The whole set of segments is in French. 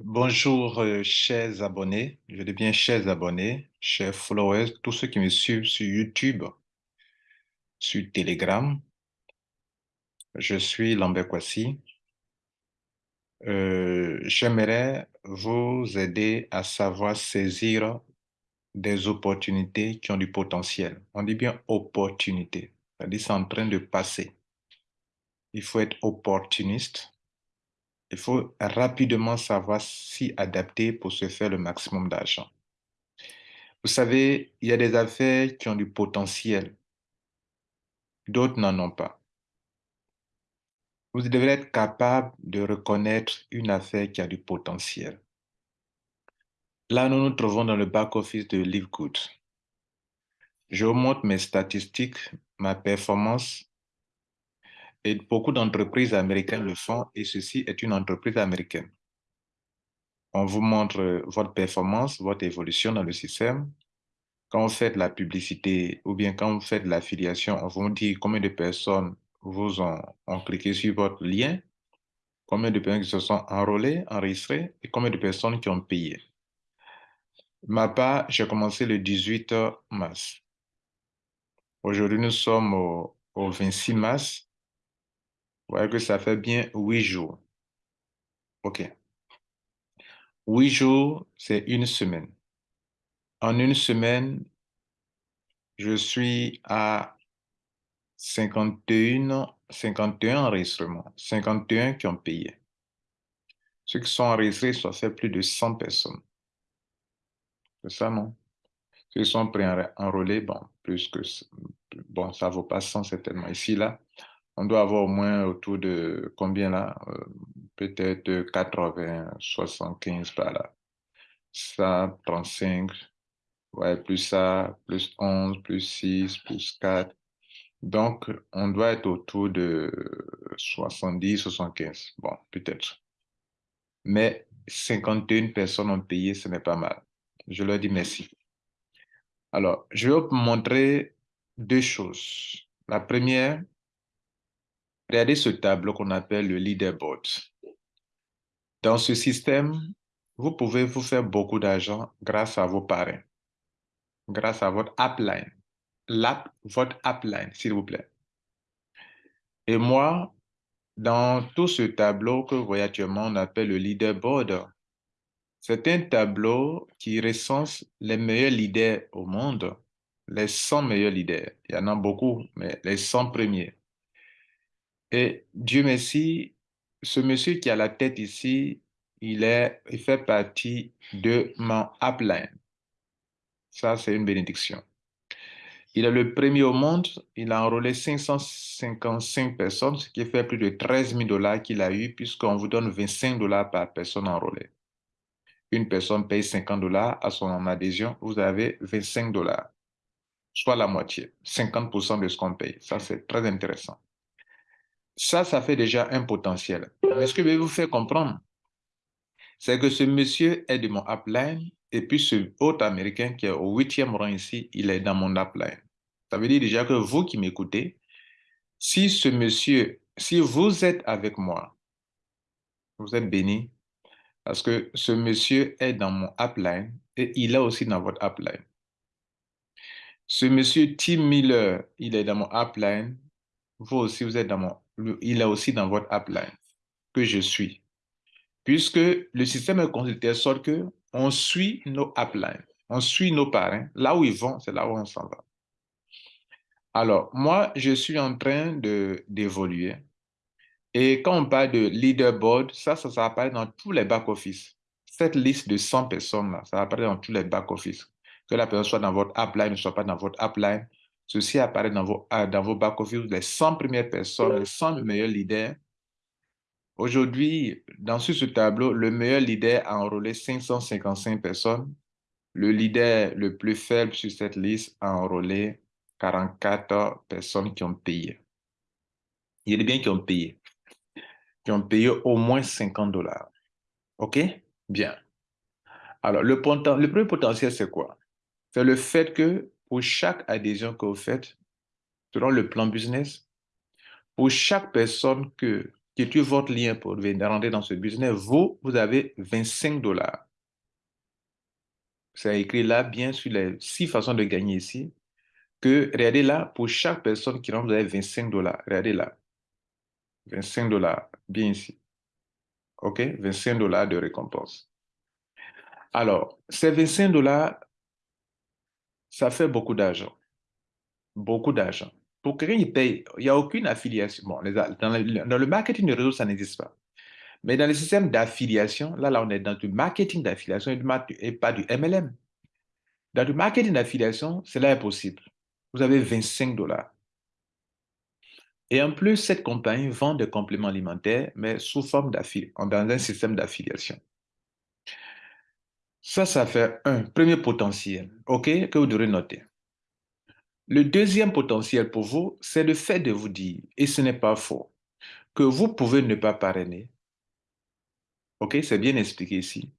Bonjour, euh, chers abonnés. Je dis bien chers abonnés, chers followers, tous ceux qui me suivent sur YouTube, sur Telegram. Je suis Lambert Kwasi. Euh, J'aimerais vous aider à savoir saisir des opportunités qui ont du potentiel. On dit bien opportunité, c'est-à-dire c'est en train de passer. Il faut être opportuniste. Il faut rapidement savoir s'y adapter pour se faire le maximum d'argent. Vous savez, il y a des affaires qui ont du potentiel. D'autres n'en ont pas. Vous devrez être capable de reconnaître une affaire qui a du potentiel. Là, nous nous trouvons dans le back-office de LiveGood. Je vous montre mes statistiques, ma performance. Et beaucoup d'entreprises américaines le font et ceci est une entreprise américaine. On vous montre votre performance, votre évolution dans le système. Quand vous faites la publicité ou bien quand vous faites l'affiliation, on vous dit combien de personnes vous ont, cliqué sur votre lien, combien de personnes qui se sont enrôlées, enregistrées et combien de personnes qui ont payé. Ma part, j'ai commencé le 18 mars. Aujourd'hui, nous sommes au, 26 mars. Vous voyez que ça fait bien huit jours. OK. Huit jours, c'est une semaine. En une semaine, je suis à 51, 51 enregistrements, 51 qui ont payé. Ceux qui sont enregistrés, ça fait plus de 100 personnes. C'est ça, non? Ceux qui sont pré-enrôlés, bon, plus que... Bon, ça vaut pas 100 certainement. Ici, là, on doit avoir au moins autour de combien là? Euh, Peut-être 80, 75 par là. Ça, 35, ouais, plus ça, plus 11, plus 6, plus 4. Donc, on doit être autour de 70, 75. Bon, peut-être. Mais 51 personnes ont payé, ce n'est pas mal. Je leur dis merci. Alors, je vais vous montrer deux choses. La première, regardez ce tableau qu'on appelle le leaderboard. Dans ce système, vous pouvez vous faire beaucoup d'argent grâce à vos parrains, grâce à votre upline l'app, votre appline, s'il vous plaît. Et moi, dans tout ce tableau que vous voyez actuellement, on appelle le leaderboard. C'est un tableau qui recense les meilleurs leaders au monde, les 100 meilleurs leaders. Il y en a beaucoup, mais les 100 premiers. Et Dieu merci, ce monsieur qui a la tête ici, il, est, il fait partie de mon upline. Ça, c'est une bénédiction. Il est le premier au monde. Il a enrôlé 555 personnes, ce qui fait plus de 13 000 dollars qu'il a eu, puisqu'on vous donne 25 dollars par personne enrôlée. Une personne paye 50 dollars à son adhésion, vous avez 25 dollars, soit la moitié, 50% de ce qu'on paye. Ça, c'est très intéressant. Ça, ça fait déjà un potentiel. Mais ce que je vais vous faire comprendre, c'est que ce monsieur est de mon upline, et puis ce autre américain qui est au huitième rang ici, il est dans mon upline. Ça veut dire déjà que vous qui m'écoutez, si ce monsieur, si vous êtes avec moi, vous êtes béni parce que ce monsieur est dans mon upline et il est aussi dans votre upline. Ce monsieur Tim Miller, il est dans mon upline. Vous aussi, vous êtes dans mon, il est aussi dans votre upline que je suis. Puisque le système est constitué de sorte que on suit nos uplines, on suit nos parrains. Là où ils vont, c'est là où on s'en va. Alors, moi, je suis en train d'évoluer. Et quand on parle de leaderboard, ça, ça, ça apparaît dans tous les back-office. Cette liste de 100 personnes-là, ça apparaît dans tous les back-office. Que la personne soit dans votre upline, ne soit pas dans votre upline, ceci apparaît dans vos, ah, dans vos back-office, les 100 premières personnes, les 100 meilleurs leaders. Aujourd'hui, dans ce tableau, le meilleur leader a enrôlé 555 personnes. Le leader le plus faible sur cette liste a enrôlé 44 personnes qui ont payé. Il y a des biens qui ont payé, qui ont payé au moins 50 dollars. OK? Bien. Alors, le, le premier potentiel, c'est quoi? C'est le fait que pour chaque adhésion que vous faites, selon le plan business, pour chaque personne que qui tue votre lien pour venir rentrer dans ce business, vous, vous avez 25 dollars. C'est écrit là, bien sur les six façons de gagner ici, que, regardez là, pour chaque personne qui rentre, vous avez 25 dollars. Regardez là. 25 dollars, bien ici. OK? 25 dollars de récompense. Alors, ces 25 dollars, ça fait beaucoup d'argent. Beaucoup d'argent. Pour quelqu'un qui paye, il n'y a aucune affiliation. Bon, dans, le, marketing de réseau, ça n'existe pas. Mais dans le système d'affiliation, là, là, on est dans du marketing d'affiliation et, pas du MLM. Dans du marketing d'affiliation, cela est possible. Vous avez 25 dollars. Et en plus, cette compagnie vend des compléments alimentaires, mais sous forme d'affiliation, dans un système d'affiliation. Ça, ça fait un premier potentiel, OK, que vous devrez noter. Le deuxième potentiel pour vous, c'est le fait de vous dire, et ce n'est pas faux, que vous pouvez ne pas parrainer. OK, c'est bien expliqué ici.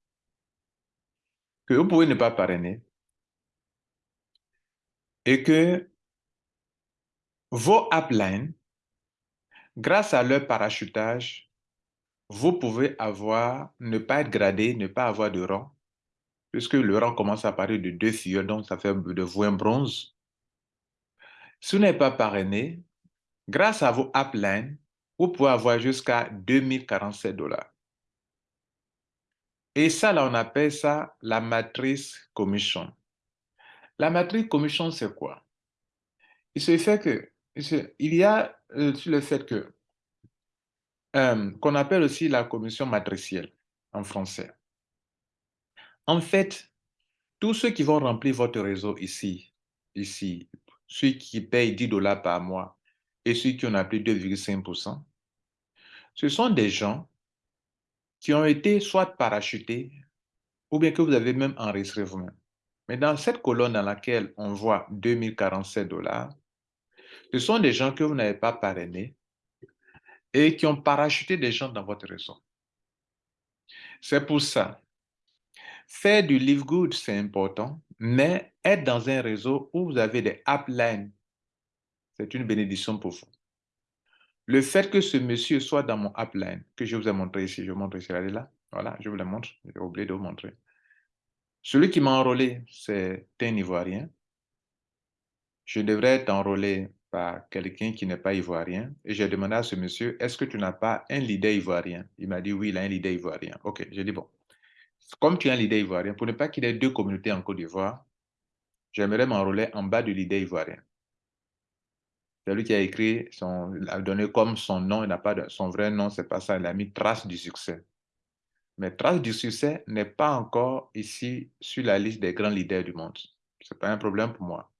Que vous pouvez ne pas parrainer. Et que vos uplines, grâce à leur parachutage, vous pouvez avoir, ne pas être gradé, ne pas avoir de rang, puisque le commence à partir de deux filles, donc ça fait de vous un bronze. Si vous n'êtes pas parrainé, grâce à vos uplines, vous pouvez avoir jusqu'à 2047 dollars. Et ça, là, on appelle ça la matrice commission. La matrice commission, c'est quoi? Il se fait que, il y a euh, le fait que, euh, qu'on appelle aussi la commission matricielle en français. En fait, tous ceux qui vont remplir votre réseau ici, ici, ceux qui payent 10 dollars par mois et ceux qui ont appelé 2,5%, ce sont des gens qui ont été soit parachutés ou bien que vous avez même enregistré vous-même. Mais dans cette colonne dans laquelle on voit 2047 dollars, ce sont des gens que vous n'avez pas parrainés et qui ont parachuté des gens dans votre réseau. C'est pour ça, faire du live good, c'est important, mais être dans un réseau où vous avez des uplines, c'est une bénédiction pour vous. Le fait que ce monsieur soit dans mon upline, que je vous ai montré ici, je vous montre ici, regardez là, voilà, je vous le montre, j'ai oublié de vous montrer. Celui qui m'a enrôlé, c'est un Ivoirien. Je devrais être enrôlé par quelqu'un qui n'est pas ivoirien. Et j'ai demandé à ce monsieur, est-ce que tu n'as pas un leader ivoirien? Il m'a dit, oui, il a un leader ivoirien. OK, j'ai dit, bon, comme tu es un leader ivoirien, pour ne pas qu'il y ait deux communautés en Côte d'Ivoire, j'aimerais m'enrôler en bas du leader ivoirien. C'est lui qui a écrit, son, a donné comme son nom, il n'a pas son vrai nom, c'est pas ça, il a mis Trace du succès. Mais Trace du succès n'est pas encore ici sur la liste des grands leaders du monde. Ce n'est pas un problème pour moi.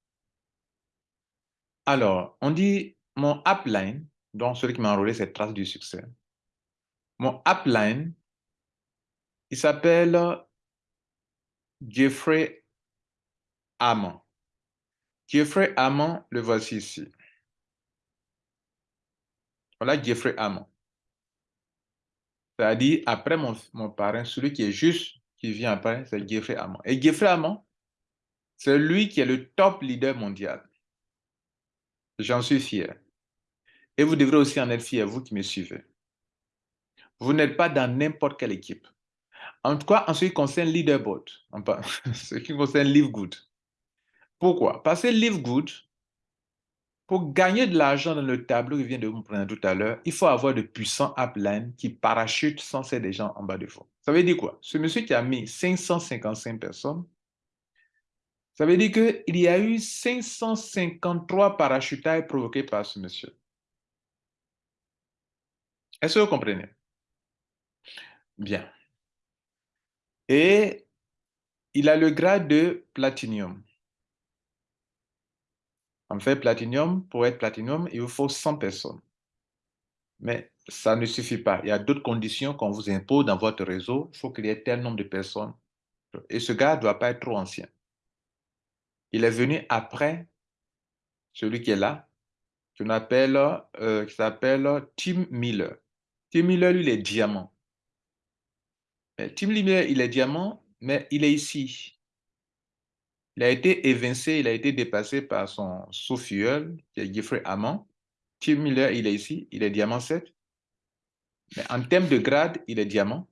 Alors, on dit mon upline, donc celui qui m'a enrôlé, c'est Trace du succès. Mon upline, il s'appelle Jeffrey Amon. Jeffrey Amon, le voici ici. Voilà Jeffrey Amon. C'est-à-dire, après mon, mon, parrain, celui qui est juste, qui vient après, c'est Jeffrey Amon. Et Jeffrey Amon, c'est lui qui est le top leader mondial. J'en suis fier. Et vous devrez aussi en être fier, vous qui me suivez. Vous n'êtes pas dans n'importe quelle équipe. En tout cas, en ce qui concerne Leaderboard, en ce qui concerne Live Good. Pourquoi? Parce que Live Good, pour gagner de l'argent dans le tableau que je viens de vous prendre tout à l'heure, il faut avoir de puissants uplines qui parachutent sans cesse des gens en bas de fond. Ça veut dire quoi? Ce monsieur qui a mis 555 personnes, ça veut dire qu'il y a eu 553 parachutailles provoqués par ce monsieur. Est-ce que vous comprenez? Bien. Et il a le grade de platinium. En fait, Platinum, pour être Platinum, il vous faut 100 personnes. Mais ça ne suffit pas. Il y a d'autres conditions qu'on vous impose dans votre réseau. Il faut qu'il y ait tel nombre de personnes. Et ce gars ne doit pas être trop ancien. Il est venu après celui qui est là, euh, qui s'appelle Tim Miller. Tim Miller, lui, il est diamant. Tim Miller, il est diamant, mais il est ici. Il a été évincé, il a été dépassé par son sous qui est Jeffrey Hammond. Tim Miller, il est ici, il est diamant 7. Mais en termes de grade, il est diamant.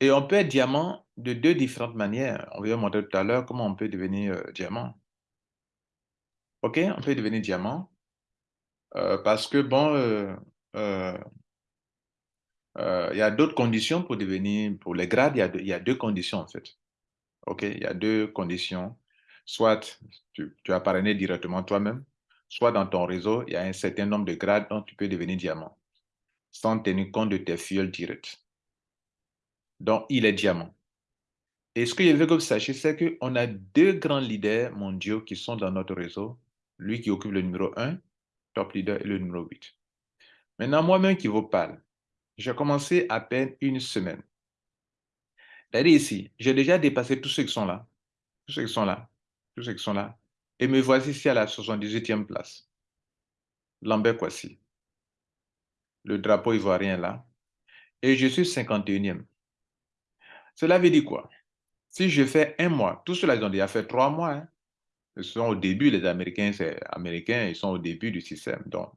Et on peut être diamant de deux différentes manières. On va montrer tout à l'heure comment on peut devenir euh, diamant. OK, on peut devenir diamant euh, parce que, bon, euh, il y a d'autres conditions pour devenir, pour les grades, il y, a deux, il y a deux conditions en fait. OK, il y a deux conditions. Soit tu, tu as parrainé directement toi-même, soit dans ton réseau, il y a un certain nombre de grades dont tu peux devenir diamant sans tenir compte de tes fioles directs. Donc, il est diamant. Et ce que je veux que vous sachiez, c'est qu'on a deux grands leaders mondiaux qui sont dans notre réseau. Lui qui occupe le numéro 1, top leader, et le numéro 8. Maintenant, moi-même qui vous parle, j'ai commencé à peine une semaine. C'est-à-dire ici, j'ai déjà dépassé tous ceux qui sont là, tous ceux qui sont là, tous ceux qui sont là. Et me voici ici à la 78e place. Lambert Kwasi. Le drapeau ivoirien là. Et je suis 51e. Cela veut dire quoi? Si je fais un mois, tous ceux-là, ils ont déjà fait trois mois. Hein. Ils sont au début, les Américains, c'est américains, ils sont au début du système. Donc,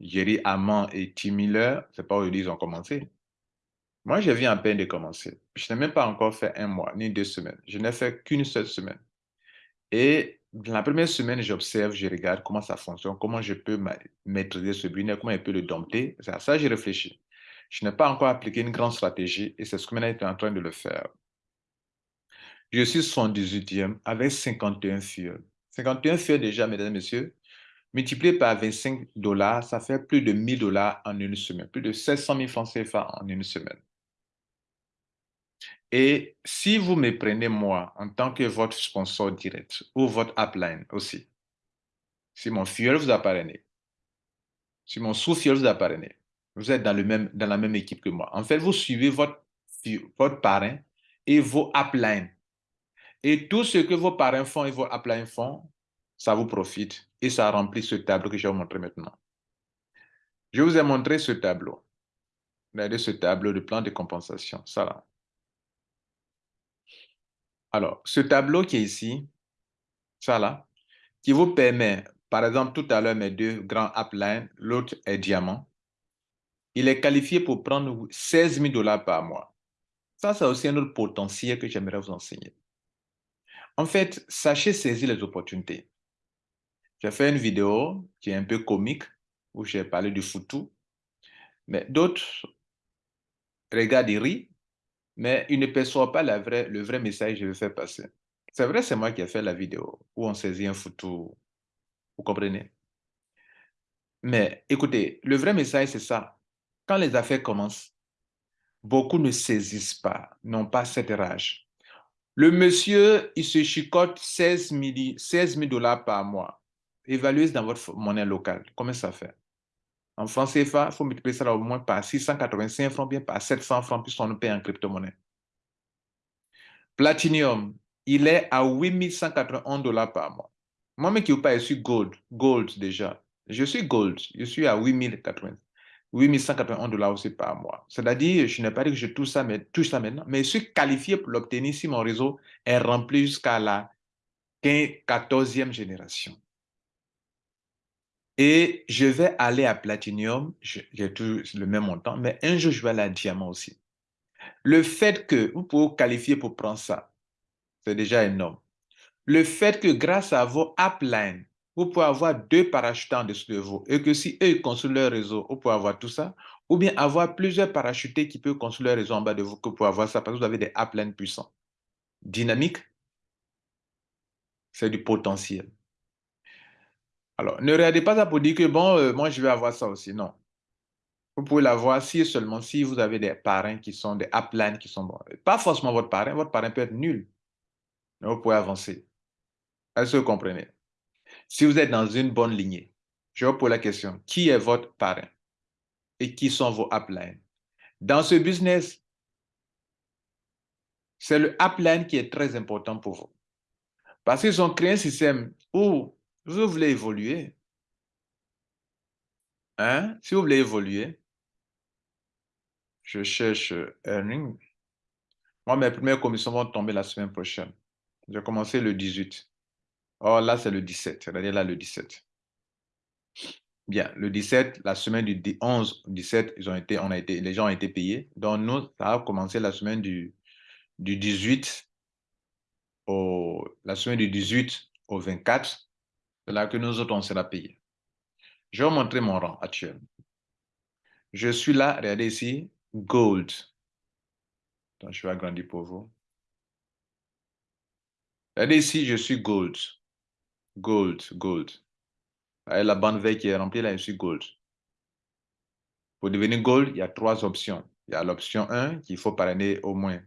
Jerry Amand et Tim Miller, c'est pas où ils ont commencé. Moi, je viens à peine de commencer. Je n'ai même pas encore fait un mois, ni deux semaines. Je n'ai fait qu'une seule semaine. Et dans la première semaine, j'observe, je regarde comment ça fonctionne, comment je peux maîtriser ce business, comment je peux le dompter. C'est à ça que j'ai réfléchi. Je n'ai pas encore appliqué une grande stratégie et c'est ce que maintenant suis en train de le faire. Je suis 78e avec 51 fioles. 51 fioles déjà, mesdames messieurs, multiplié par 25 dollars, ça fait plus de 1000 dollars en une semaine, plus de 700 000 francs CFA en une semaine. Et si vous me prenez moi en tant que votre sponsor direct ou votre upline aussi, si mon fuel vous a parrainé, si mon sous-fuel vous a parrainé, vous êtes dans, le même, dans la même équipe que moi. En fait, vous suivez votre, votre parrain et vos uplines. Et tout ce que vos parrains font et vos uplines font, ça vous profite et ça remplit ce tableau que je vais vous montrer maintenant. Je vous ai montré ce tableau. Regardez ce tableau de plan de compensation. Ça là. Alors, ce tableau qui est ici, ça là, qui vous permet, par exemple, tout à l'heure, mes deux grands uplines, l'autre est diamant, il est qualifié pour prendre 16 000 dollars par mois. Ça, c'est aussi un autre potentiel que j'aimerais vous enseigner. En fait, sachez saisir les opportunités. J'ai fait une vidéo qui est un peu comique, où j'ai parlé du foutu, mais d'autres regardent et rient, mais il ne perçoit pas la vraie, le vrai message que je veux faire passer. C'est vrai, c'est moi qui ai fait la vidéo où on saisit un photo. Vous comprenez? Mais écoutez, le vrai message, c'est ça. Quand les affaires commencent, beaucoup ne saisissent pas, n'ont pas cette rage. Le monsieur, il se chicote 16 000 dollars par mois. Évaluez dans votre monnaie locale. Combien ça fait? En francs CFA, il faut multiplier ça au moins par 685 francs, bien par 700 francs, puisqu'on on paye en crypto-monnaie. Platinum, il est à 8181 dollars par mois. Moi-même qui vous parle, je suis gold, gold déjà. Je suis gold, je suis à 8080. 8181 dollars aussi par mois. C'est-à-dire, je n'ai pas dit que je touche ça, mais, touche ça maintenant, mais je suis qualifié pour l'obtenir si mon réseau est rempli jusqu'à la 14e génération. Et je vais aller à Platinum, j'ai toujours le même montant, mais un jour, je vais aller à Diamant aussi. Le fait que vous pouvez vous qualifier pour prendre ça, c'est déjà énorme. Le fait que grâce à vos uplines, vous pouvez avoir deux parachutants en dessous de vous et que si eux construisent leur réseau, vous pouvez avoir tout ça, ou bien avoir plusieurs parachutés qui peuvent construire leur réseau en bas de vous que vous pouvez avoir ça parce que vous avez des uplines puissants. Dynamique, c'est du potentiel. Alors, ne regardez pas ça pour dire que, bon, euh, moi, je vais avoir ça aussi. Non. Vous pouvez l'avoir si seulement si vous avez des parrains qui sont des uplines qui sont bons. Pas forcément votre parrain. Votre parrain peut être nul. Mais vous pouvez avancer. Est-ce que vous comprenez? Si vous êtes dans une bonne lignée, je vous pose la question. Qui est votre parrain? Et qui sont vos uplines? Dans ce business, c'est le upline qui est très important pour vous. Parce qu'ils ont créé un système où vous voulez évoluer, hein? si vous voulez évoluer, je cherche earning. Moi, mes premières commissions vont tomber la semaine prochaine. J'ai commencé le 18. Or, là, c'est le 17. C'est-à-dire là, le 17. Bien, le 17, la semaine du 11, 17, ils ont été, on a été, les gens ont été payés. Donc, nous, ça a commencé la semaine du, du 18 au, la semaine du 18 au 24. Là que nous autres, on sera payés. Je vais vous montrer mon rang actuel. Je suis là, regardez ici, gold. Donc, je vais agrandir pour vous. Regardez ici, je suis gold. Gold, gold. La bande verte qui est remplie, là, je suis gold. Pour devenir gold, il y a trois options. Il y a l'option 1, qu'il faut parrainer au moins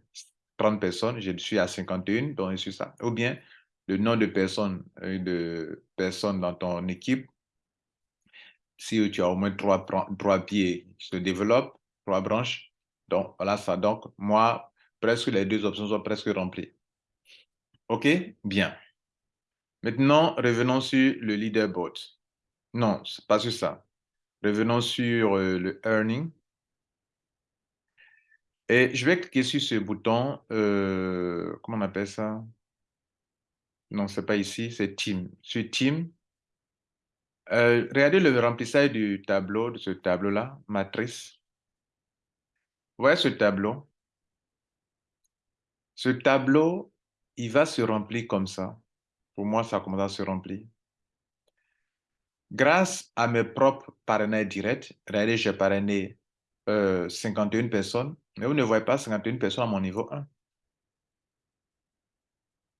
30 personnes. Je suis à 51, donc je suis ça. Ou bien, le nom de personnes, euh, de personnes dans ton équipe, si tu as au moins trois, trois pieds se développent, trois branches, donc voilà ça. Donc, moi, presque les deux options sont presque remplies. OK? Bien. Maintenant, revenons sur le leaderboard. Non, c'est pas sur ça. Revenons sur euh, le earning. Et je vais cliquer sur ce bouton, euh, comment on appelle ça? Non, c'est pas ici, c'est Team. Sur Team, euh, regardez le remplissage du tableau, de ce tableau-là, matrice. Vous voyez ce tableau? Ce tableau, il va se remplir comme ça. Pour moi, ça commence à se remplir. Grâce à mes propres parrainages directs, regardez, j'ai parrainé 51 euh, personnes, mais vous ne voyez pas 51 personnes à mon niveau 1.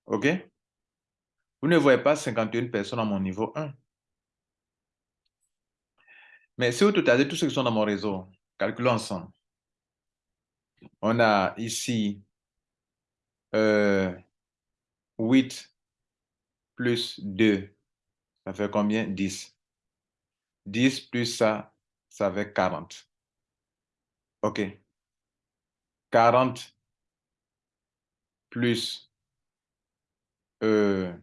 OK? Vous ne voyez pas 51 personnes à mon niveau 1. Mais si vous totalisez tous ceux qui sont dans mon réseau, calculons ensemble. On a ici 8 euh, plus 2, ça fait combien? 10. 10 plus ça, ça fait 40. OK. 40 plus, euh,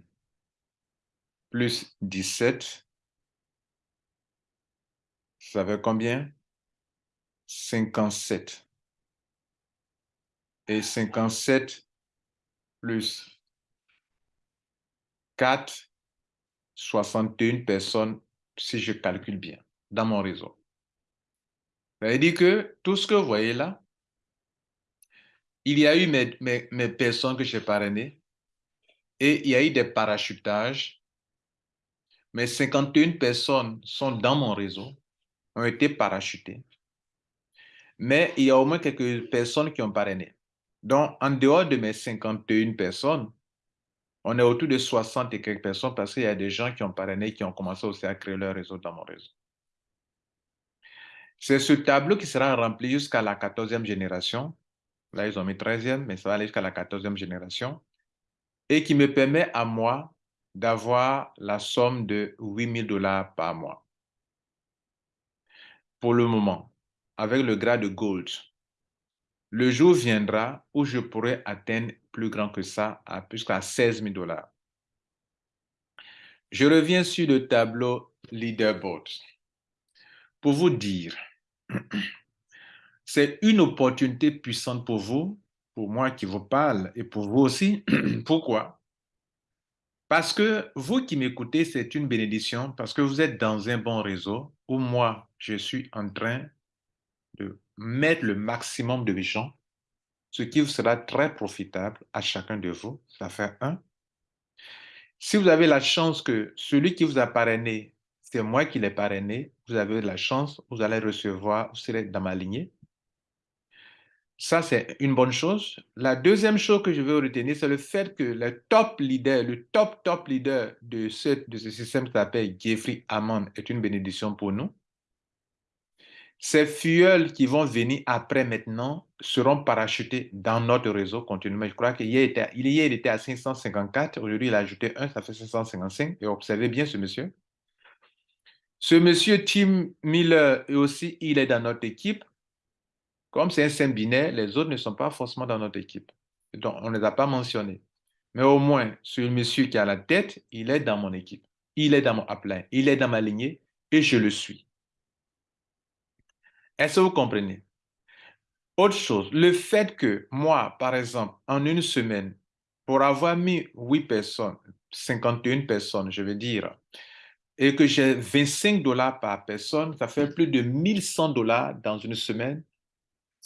plus 17, ça fait combien? 57. Et 57 plus 4, 61 personnes si je calcule bien, dans mon réseau. Ça veut dire que tout ce que vous voyez là, il y a eu mes, mes, personnes que j'ai parrainées et il y a eu des parachutages. Mes 51 personnes sont dans mon réseau, ont été parachutées. Mais il y a au moins quelques personnes qui ont parrainé. Donc, en dehors de mes 51 personnes, on est autour de 60 et quelques personnes parce qu'il y a des gens qui ont parrainé, qui ont commencé aussi à créer leur réseau dans mon réseau. C'est ce tableau qui sera rempli jusqu'à la 14e génération. Là, ils ont mis 13e, mais ça va aller jusqu'à la 14e génération. Et qui me permet à moi d'avoir la somme de 8 000 dollars par mois. Pour le moment, avec le grade de gold. Le jour viendra où je pourrai atteindre plus grand que ça, jusqu'à 16 000 dollars. Je reviens sur le tableau leaderboard pour vous dire, c'est une opportunité puissante pour vous, pour moi qui vous parle et pour vous aussi. Pourquoi? Parce que vous qui m'écoutez, c'est une bénédiction parce que vous êtes dans un bon réseau où moi, je suis en train de mettre le maximum de gens ce qui vous sera très profitable à chacun de vous. Ça fait un. Si vous avez la chance que celui qui vous a parrainé, c'est moi qui l'ai parrainé, vous avez la chance, vous allez recevoir, vous serez dans ma lignée. Ça, c'est une bonne chose. La deuxième chose que je veux retenir, c'est le fait que le top leader, le top, top leader de ce, de ce système qui s'appelle Jeffrey Hammond est une bénédiction pour nous. Ces fioles qui vont venir après maintenant seront parachutés dans notre réseau continuellement. Je crois qu'il était, il était à 554, aujourd'hui il a ajouté un, ça fait 555. Et observez bien ce monsieur. Ce monsieur Tim Miller aussi, il est dans notre équipe. Comme c'est un saint binaire, les autres ne sont pas forcément dans notre équipe. Donc, on ne les a pas mentionnés. Mais au moins, ce monsieur qui a la tête, il est dans mon équipe. Il est dans mon. Il est dans ma lignée et je le suis. Est-ce que vous comprenez? Autre chose, le fait que moi, par exemple, en une semaine, pour avoir mis 8 personnes, 51 personnes, je veux dire, et que j'ai 25 dollars par personne, ça fait plus de 1100 dollars dans une semaine.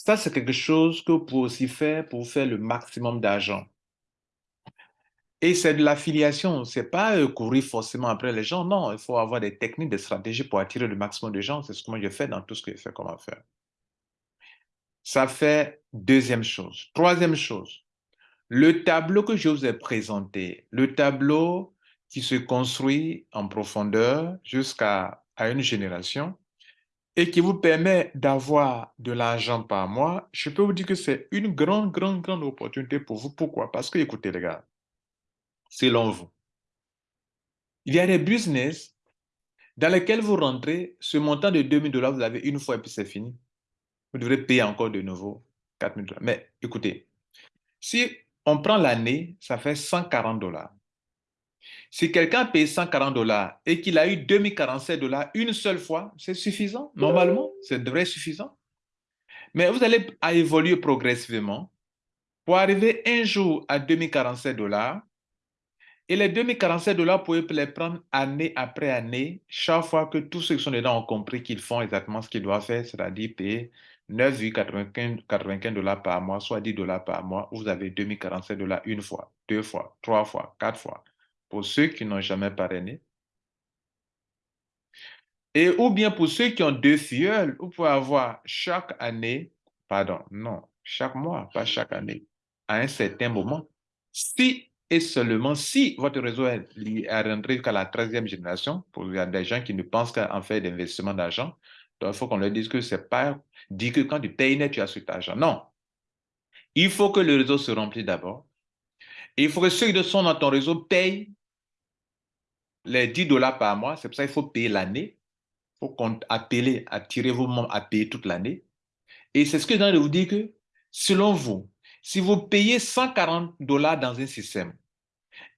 Ça, c'est quelque chose que vous pouvez aussi faire pour faire le maximum d'argent. Et c'est de l'affiliation, c'est pas euh, courir forcément après les gens, non, il faut avoir des techniques, des stratégies pour attirer le maximum de gens, c'est ce que moi je fais dans tout ce que je fais comme affaire. Ça fait deuxième chose. Troisième chose, le tableau que je vous ai présenté, le tableau qui se construit en profondeur jusqu'à une génération et qui vous permet d'avoir de l'argent par mois, je peux vous dire que c'est une grande, grande, grande opportunité pour vous. Pourquoi? Parce que, écoutez les gars, selon vous, il y a des business dans lesquels vous rentrez, ce montant de 2000 dollars, vous l'avez une fois et puis c'est fini. Vous devrez payer encore de nouveau 4000 dollars. Mais écoutez, si on prend l'année, ça fait 140 dollars. Si quelqu'un paye 140 dollars et qu'il a eu 2047 dollars une seule fois, c'est suffisant? Normalement, c'est devrait suffisant. Mais vous allez évoluer progressivement pour arriver un jour à 2047 dollars et les 2047 dollars, vous pouvez les prendre année après année, chaque fois que tous ceux qui sont dedans ont compris qu'ils font exactement ce qu'ils doivent faire, c'est-à-dire payer 9,95 dollars par mois, soit 10 dollars par mois, vous avez 2047 dollars une fois, deux fois, trois fois, quatre fois. Pour ceux qui n'ont jamais parrainé. Et ou bien pour ceux qui ont deux filleuls, vous pouvez avoir chaque année, pardon, non, chaque mois, pas chaque année, à un certain moment, si et seulement si votre réseau est rentré jusqu'à la 13e génération, pour il y a des gens qui ne pensent qu'à en faire d'investissement d'argent, donc il faut qu'on leur dise que c'est pas dit que quand tu payes net, tu as cet argent. Non. Il faut que le réseau se remplisse d'abord. Il faut que ceux qui sont dans ton réseau payent les 10 dollars par mois. C'est pour ça qu'il faut payer l'année. Il faut appeler, attirer vos membres à payer toute l'année. Et c'est ce que je viens de vous dire que, selon vous, si vous payez 140 dollars dans un système,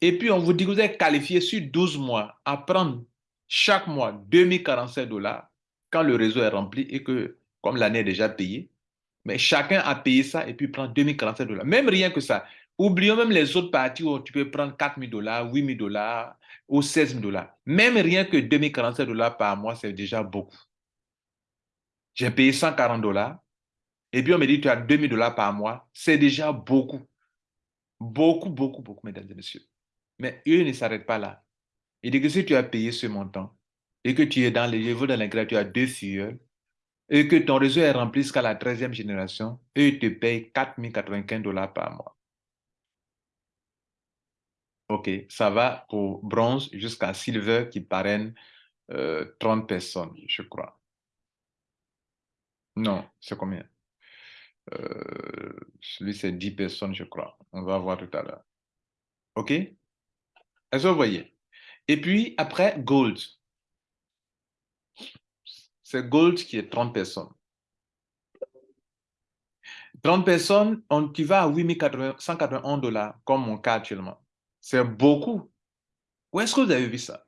et puis on vous dit que vous êtes qualifié sur 12 mois à prendre chaque mois 2047 dollars, quand le réseau est rempli et que, comme l'année est déjà payée, mais chacun a payé ça et puis prend 2047 dollars. Même rien que ça. Oublions même les autres parties où tu peux prendre 4 000 dollars, 8 000 dollars ou 16 000 dollars. Même rien que 2047 dollars par mois, c'est déjà beaucoup. J'ai payé 140 dollars et puis on me dit tu as 2000 dollars par mois, c'est déjà beaucoup. Beaucoup, beaucoup, beaucoup, mesdames et messieurs. Mais eux ne s'arrêtent pas là. Il dit que si tu as payé ce montant et que tu es dans les niveaux dans lesquels tu as deux filles et que ton réseau est rempli jusqu'à la 13e génération, eux te payent 4095 dollars par mois. OK, ça va pour bronze jusqu'à silver qui parraine 30 euh, personnes, je crois. Non, c'est combien? Euh, celui, c'est 10 personnes, je crois. On va voir tout à l'heure. OK? Est-ce que vous voyez? Et puis, après, Gold. C'est Gold qui est 30 personnes. 30 personnes, on, tu vas à 8181 dollars, comme mon cas actuellement. C'est beaucoup. Où est-ce que vous avez vu ça?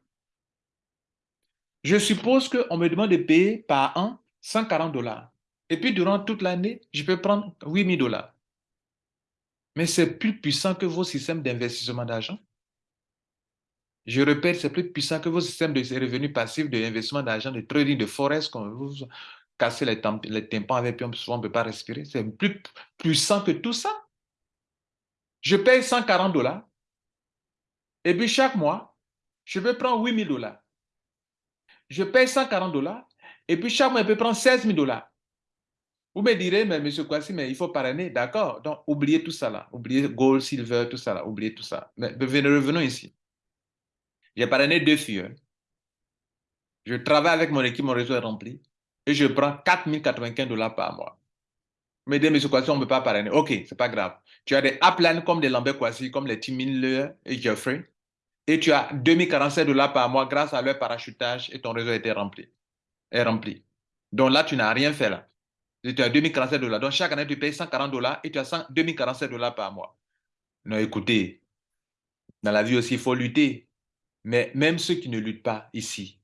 Je suppose qu'on me demande de payer par an 140 dollars. Et puis, durant toute l'année, je peux prendre 8 000 dollars. Mais c'est plus puissant que vos systèmes d'investissement d'argent. Je répète, c'est plus puissant que vos systèmes de revenus passifs, d'investissement d'argent, de trading, de forest, quand vous cassez les, les tympans avec, puis on ne peut pas respirer. C'est plus puissant que tout ça. Je paye 140 dollars. Et puis chaque mois, je peux prendre 8 000 dollars. Je paye 140 dollars. Et puis chaque mois, je peux prendre 16 000 dollars. Vous me direz, mais monsieur Kwasi, mais il faut parrainer. D'accord. Donc, oubliez tout ça là. Oubliez gold, silver, tout ça là. Oubliez tout ça. Mais revenons ici. J'ai parrainé deux filles. Je travaille avec mon équipe, mon réseau est rempli. Et je prends 4095 dollars par mois. Me dites, monsieur Kwasi, on ne peut pas parrainer. OK, c'est pas grave. Tu as des uplines comme des Lambert Kwasi, comme les Tim et Jeffrey. Et tu as 2047 dollars par mois grâce à leur parachutage et ton réseau été rempli. Est rempli. Donc là, tu n'as rien fait là tu as 2047 dollars. Donc, chaque année, tu payes 140 dollars et tu as 2047 dollars par mois. Non, écoutez, dans la vie aussi, il faut lutter. Mais même ceux qui ne luttent pas ici,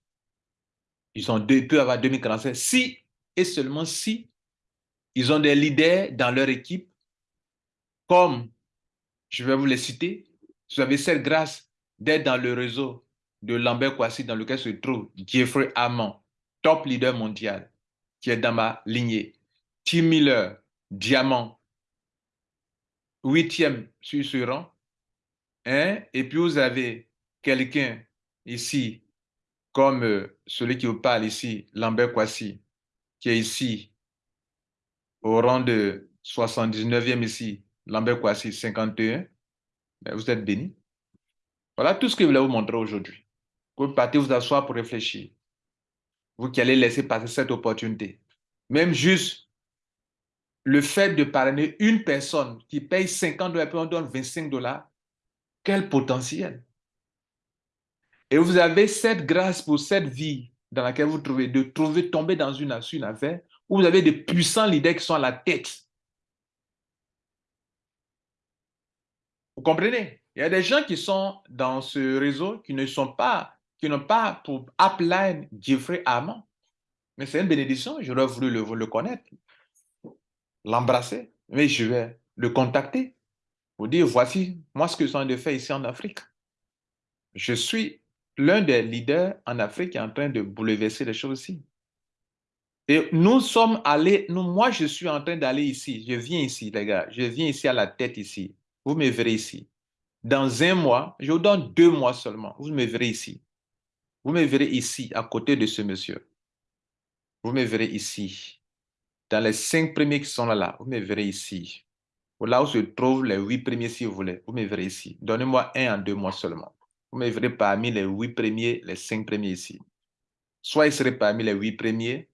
ils, ont peuvent avoir 2047 si et seulement si ils ont des leaders dans leur équipe, comme, je vais vous les citer, vous avez cette grâce d'être dans le réseau de Lambert Kwasi dans lequel se trouve Jeffrey Amon, top leader mondial, qui est dans ma lignée. Tim Miller, diamant, huitième sur ce rang. Hein? Et puis vous avez quelqu'un ici, comme euh, celui qui vous parle ici, Lambert Kwasi, qui est ici, au rang de 79e ici, Lambert Kwasi, 51. Ben, vous êtes béni. Voilà tout ce que je voulais vous montrer aujourd'hui. Vous partez vous asseoir pour réfléchir. Vous qui allez laisser passer cette opportunité. Même juste le fait de parrainer une personne qui paye 50 dollars, puis on donne 25 dollars, quel potentiel? Et vous avez cette grâce pour cette vie dans laquelle vous trouvez, de trouver, tomber dans une, une affaire où vous avez des puissants leaders qui sont à la tête. Vous comprenez? Il y a des gens qui sont dans ce réseau qui ne sont pas, qui n'ont pas pour upline Jeffrey Amand. Mais c'est une bénédiction, j'aurais voulu le, connaître, l'embrasser, mais je vais le contacter pour dire, voici moi ce que suis en train de faire ici en Afrique. Je suis l'un des leaders en Afrique qui est en train de bouleverser les choses ici. Et nous sommes allés, moi je suis en train d'aller ici, je viens ici les gars, je viens ici à la tête ici. Vous me verrez ici. Dans un mois, je vous donne deux mois seulement, vous me verrez ici. Vous me verrez ici, à côté de ce monsieur. Vous me verrez ici. Dans les cinq premiers qui sont là, là vous me verrez ici. Là où se trouvent les huit premiers, si vous voulez, vous me verrez ici. Donnez-moi un en deux mois seulement. Vous me verrez parmi les huit premiers, les cinq premiers ici. Soit il serait parmi les huit premiers,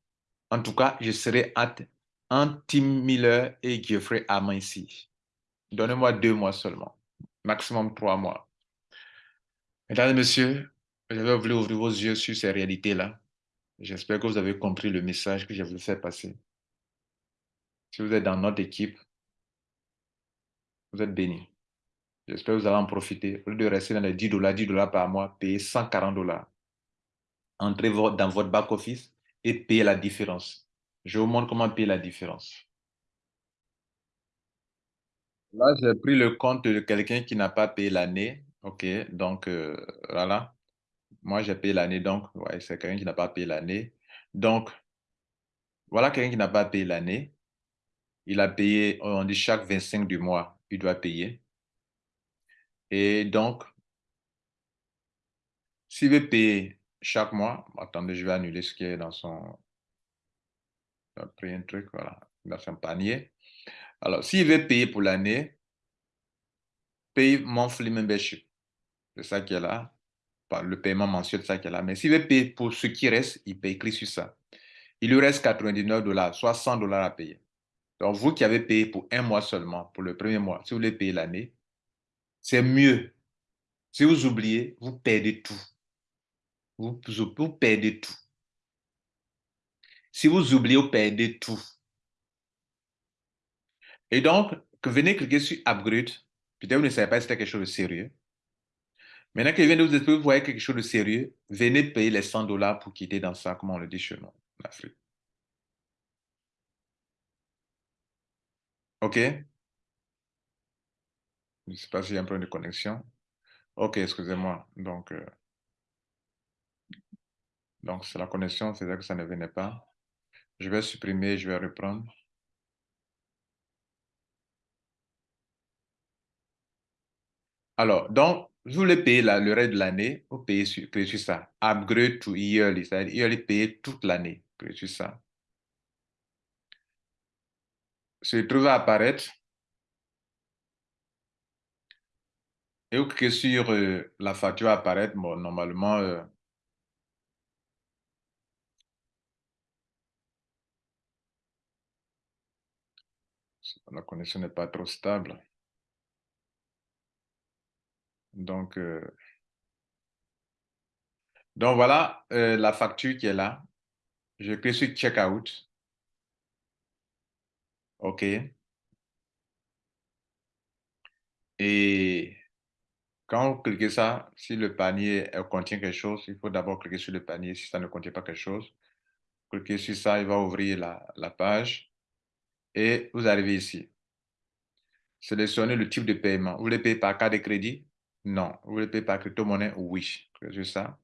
en tout cas, je serai entre, Tim Miller et Geoffrey Amand ici. Donnez-moi deux mois seulement, maximum trois mois. Mesdames et messieurs, j'avais voulu ouvrir vos yeux sur ces réalités-là. J'espère que vous avez compris le message que j'ai voulu faire passer. Si vous êtes dans notre équipe, vous êtes bénis. J'espère que vous allez en profiter. Au lieu de rester dans les 10 dollars, 10 dollars par mois, payez 140 dollars. Entrez dans votre back-office et payez la différence. Je vous montre comment payer la différence. Là, j'ai pris le compte de quelqu'un qui n'a pas payé l'année. OK, donc euh, voilà. Moi, j'ai payé l'année, donc c'est quelqu'un qui n'a pas payé l'année. Donc, voilà quelqu'un qui n'a pas payé l'année. Il a payé, on dit chaque 25 du mois, il doit payer. Et donc, s'il veut payer chaque mois, attendez, je vais annuler ce qui est dans son... A pris un truc, voilà, dans son panier. Alors, s'il veut payer pour l'année, paye monthly membership. C'est ça qui est là. Le paiement mensuel, c'est ça qui est là. Mais s'il veut payer pour ce qui reste, il paye, écrit sur ça. Il lui reste 99 dollars, soit 100 dollars à payer. Donc, vous qui avez payé pour un mois seulement, pour le premier mois, si vous voulez payer l'année, c'est mieux. Si vous oubliez, vous perdez tout. Vous, perdez tout. Si vous oubliez, vous perdez tout. Et donc, venez cliquer sur Upgrade, peut-être vous ne savez pas si c'était quelque chose de sérieux. Maintenant que de vous vous voyez quelque chose de sérieux, venez payer les 100 dollars pour quitter dans ça, comme on le dit chez nous, en Afrique. OK? Je ne sais pas s'il y a un problème de connexion. OK, excusez-moi. Donc, euh, donc c'est la connexion, c'est-à-dire que ça ne venait pas. Je vais supprimer, je vais reprendre. Alors, donc, vous voulez payer le reste de l'année, vous payez sur, sur ça. Upgrade to yearly, c'est-à-dire yearly payer toute l'année, sur ça. Se trouve à apparaître Et vous cliquez sur euh, la facture apparaître, bon, normalement, euh, la connexion n'est pas trop stable. Donc, euh, donc voilà la facture qui est là. Je clique sur Checkout. OK. Et quand vous cliquez ça, si le panier contient quelque chose, il faut d'abord cliquer sur le panier. Si ça ne contient pas quelque chose, cliquez sur ça, il va ouvrir la, page. Et vous arrivez ici. Sélectionnez le type de paiement. Vous voulez payer par carte de crédit? Non. Vous voulez payer par crypto-monnaie? Oui. C'est ça.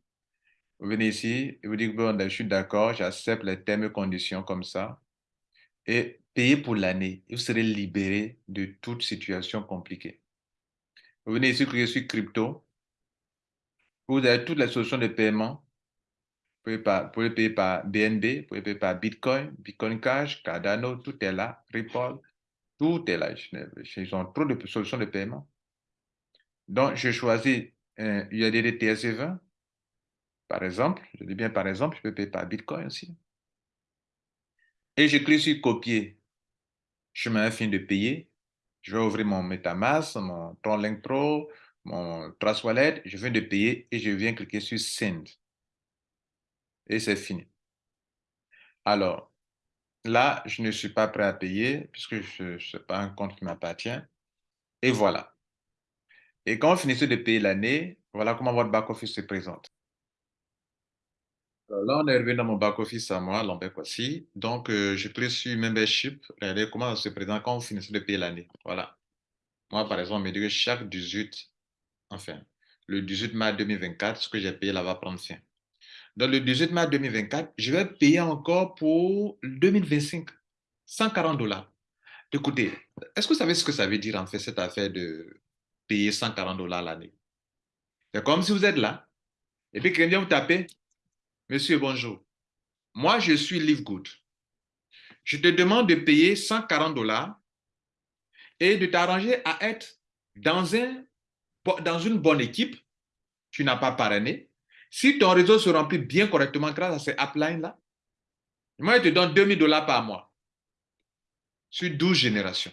Vous venez ici et vous dites, bon, ben, je suis d'accord, j'accepte les termes et conditions comme ça. Et payez pour l'année. Vous serez libéré de toute situation compliquée. Vous venez ici, cliquez sur crypto. Vous avez toutes les solutions de paiement. Vous pouvez, payer par BNB, vous pouvez payer par Bitcoin, Bitcoin Cash, Cardano, tout est là, Ripple, tout est là. Ils ont trop de solutions de paiement. Donc, je choisis un USDT TSC20, par exemple. Je dis bien par exemple, je peux payer par Bitcoin aussi. Et je clique sur copier. Je mets un fin de payer. Je vais ouvrir mon MetaMask, mon Tronlink Pro, mon Trust Wallet. Je viens de payer et je viens cliquer sur Send. Et c'est fini. Alors, là, je ne suis pas prêt à payer puisque ce n'est pas un compte qui m'appartient. Et voilà. Et quand vous finissez de payer l'année, voilà comment votre back-office se présente. là, on est revenu dans mon back-office à moi, Lambert aussi. Donc, euh, je clique sur Membership. Regardez comment ça se présente quand vous finissez de payer l'année. Voilà. Moi, par exemple, on me dit que chaque 18, enfin, le 18 mars 2024, ce que j'ai payé là va prendre fin. Dans le 18 mars 2024, je vais payer encore pour 2025, 140 dollars. Écoutez, est-ce que vous savez ce que ça veut dire en fait cette affaire de payer 140 dollars l'année. C'est comme si vous êtes là, et puis quelqu'un vous taper. Monsieur, bonjour. Moi, je suis Live Good. Je te demande de payer 140 dollars et de t'arranger à être dans, un, dans une bonne équipe. Tu n'as pas parrainé. Si ton réseau se remplit bien correctement grâce à ces uplines-là, moi, je te donne 2000 dollars par mois sur 12 générations.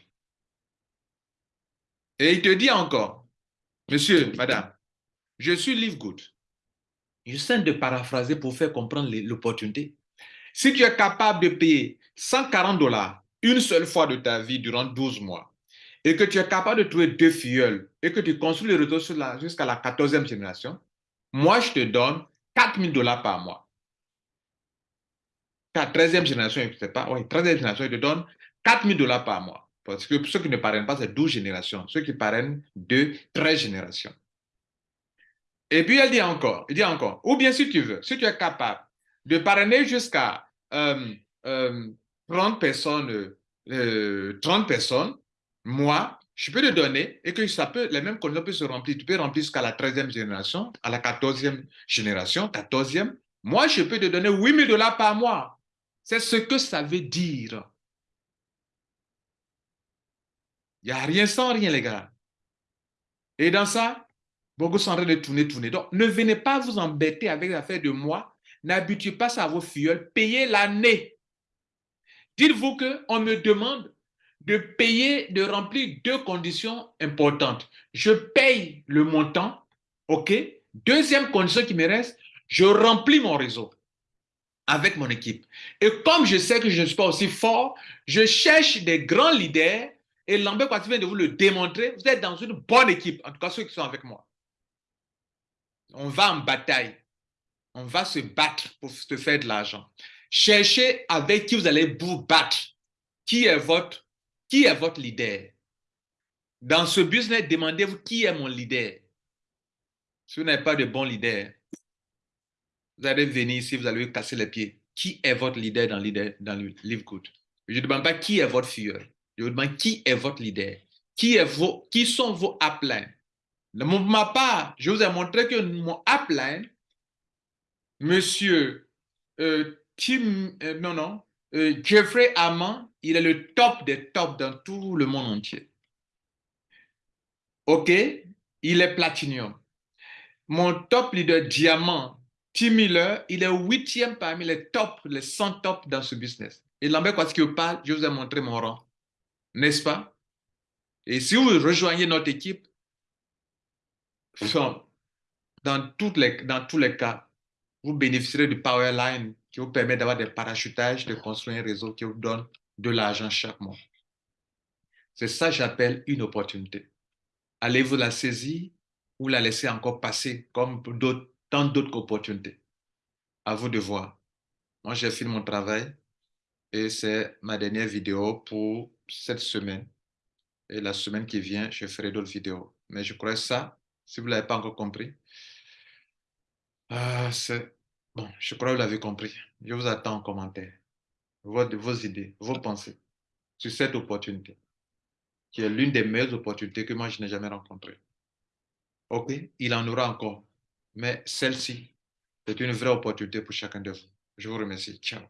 Et il te dit encore, monsieur, madame, je suis Live Good. J'essaie de paraphraser pour faire comprendre l'opportunité. Si tu es capable de payer 140 dollars une seule fois de ta vie durant 12 mois, et que tu es capable de trouver deux filleuls, et que tu construis le réseau jusqu'à la 14e génération, moi, je te donne 4000 dollars par mois. Ta 13e génération, je ne sais pas, oui, 13e génération, je te donne 4000 dollars par mois. Parce que ceux qui ne parrainent pas, c'est 12 générations. Ceux qui parrainent, 2, 13 générations. Et puis, elle dit encore, il dit encore, ou bien si tu veux, si tu es capable de parrainer jusqu'à 30 euh, euh, personnes, 30 euh, personnes, moi, je peux te donner et que ça peut, les mêmes conditions peuvent se remplir. Tu peux remplir jusqu'à la 13e génération, à la 14e génération, 14e. Moi, je peux te donner 8000 dollars par mois. C'est ce que ça veut dire. Il n'y a rien sans rien, les gars. Et dans ça, beaucoup sont en train de tourner, tourner. Donc, ne venez pas vous embêter avec l'affaire de moi. N'habituez pas ça à vos filleuls. Payez l'année. Dites-vous qu'on me demande de payer, de remplir deux conditions importantes. Je paye le montant, OK? Deuxième condition qui me reste, je remplis mon réseau avec mon équipe. Et comme je sais que je ne suis pas aussi fort, je cherche des grands leaders et Lambert tu vient de vous le démontrer. Vous êtes dans une bonne équipe, en tout cas ceux qui sont avec moi. On va en bataille. On va se battre pour se faire de l'argent. Cherchez avec qui vous allez vous battre. Qui est votre, qui est votre leader? Dans ce business, demandez-vous qui est mon leader. Si vous n'avez pas de bon leader, vous allez venir ici, vous allez casser les pieds. Qui est votre leader dans, leader, dans le Live Good? Je ne demande pas qui est votre fille. Je vous demande qui est votre leader, qui, vos, sont vos uplines. De ma part, je vous ai montré que mon upline, monsieur euh, Tim, euh, non, non, euh, Jeffrey Amand, il est le top des tops dans tout le monde entier. OK? Il est platinium. Mon top leader diamant, Tim Miller, il est huitième parmi les top, les 100 top dans ce business. Et Lambert, quoi qu'il parle, je vous ai montré mon rang n'est-ce pas? Et si vous rejoignez notre équipe, dans, toutes les, dans tous les cas, vous bénéficierez du Powerline qui vous permet d'avoir des parachutages, de construire un réseau qui vous donne de l'argent chaque mois. C'est ça que j'appelle une opportunité. Allez-vous la saisir ou la laisser encore passer comme tant d'autres opportunités? À vous de voir. Moi, j'ai fini mon travail et c'est ma dernière vidéo pour cette semaine. Et la semaine qui vient, je ferai d'autres vidéos. Mais je crois ça, si vous ne l'avez pas encore compris. Euh, bon, je crois que vous l'avez compris. Je vous attends en commentaire. Vos, vos idées, vos pensées sur cette opportunité, qui est l'une des meilleures opportunités que moi je n'ai jamais rencontrées. Ok, il en aura encore, mais celle-ci, c'est une vraie opportunité pour chacun de vous. Je vous remercie. Ciao.